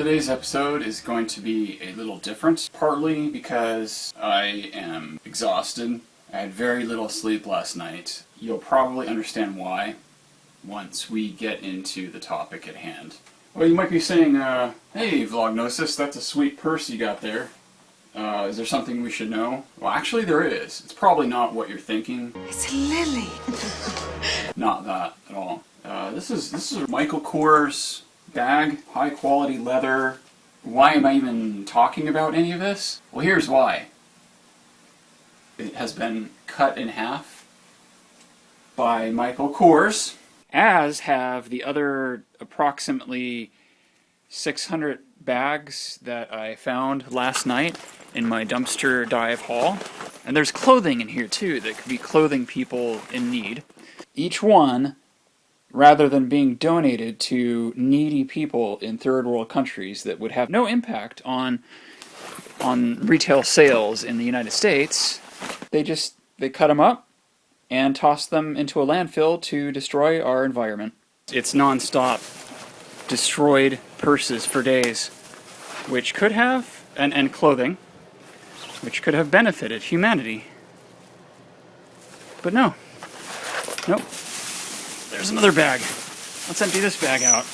Today's episode is going to be a little different, partly because I am exhausted. I had very little sleep last night. You'll probably understand why once we get into the topic at hand. Well, you might be saying, uh, hey, Vlognosis, that's a sweet purse you got there. Uh, is there something we should know? Well, actually there is. It's probably not what you're thinking. It's a lily. not that at all. Uh, this is this is Michael Kors bag, high quality leather. Why am I even talking about any of this? Well, here's why. It has been cut in half by Michael Kors, as have the other approximately 600 bags that I found last night in my dumpster dive haul. And there's clothing in here too that could be clothing people in need. Each one rather than being donated to needy people in third world countries that would have no impact on on retail sales in the United States, they just they cut them up and toss them into a landfill to destroy our environment. It's non-stop destroyed purses for days, which could have and, and clothing, which could have benefited humanity. But no. Nope. There's another bag. Let's empty this bag out.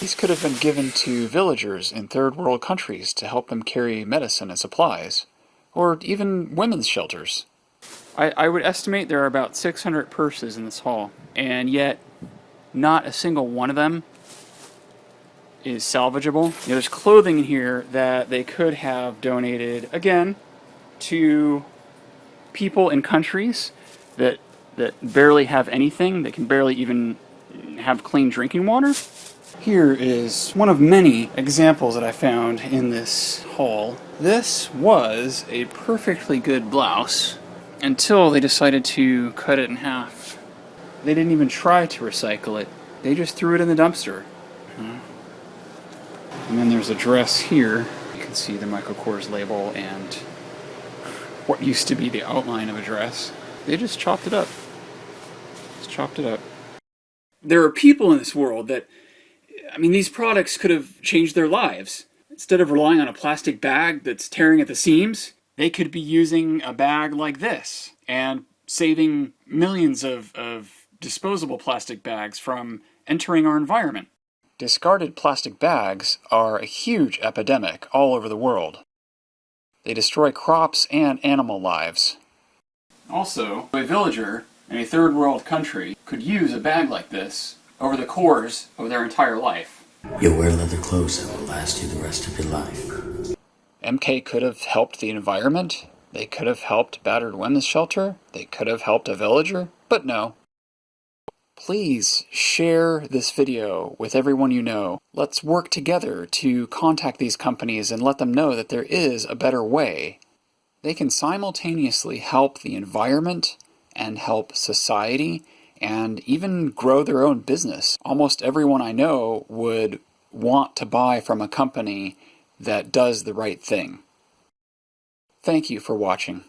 These could have been given to villagers in third world countries to help them carry medicine and supplies, or even women's shelters. I, I would estimate there are about 600 purses in this haul, and yet not a single one of them is salvageable. You know, there's clothing in here that they could have donated, again, to people in countries that, that barely have anything, that can barely even have clean drinking water. Here is one of many examples that I found in this haul. This was a perfectly good blouse until they decided to cut it in half. They didn't even try to recycle it. They just threw it in the dumpster. Hmm. And then there's a dress here. You can see the Michael Kors label and what used to be the outline of a dress. They just chopped it up. Just chopped it up. There are people in this world that, I mean, these products could have changed their lives. Instead of relying on a plastic bag that's tearing at the seams, they could be using a bag like this and saving millions of, of disposable plastic bags from entering our environment. Discarded plastic bags are a huge epidemic all over the world. They destroy crops and animal lives. Also, a villager in a third world country could use a bag like this over the course of their entire life. You'll wear leather clothes that will last you the rest of your life. MK could have helped the environment. They could have helped battered women's shelter. They could have helped a villager. But no, Please share this video with everyone you know. Let's work together to contact these companies and let them know that there is a better way. They can simultaneously help the environment and help society and even grow their own business. Almost everyone I know would want to buy from a company that does the right thing. Thank you for watching.